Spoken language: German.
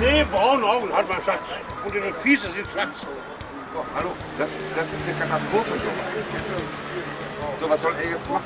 Nee, braune Augen hat mein Schatz. Und ihre Füße sind schwarz. Oh, hallo, das ist, das ist eine Katastrophe sowas. So, was soll er jetzt machen?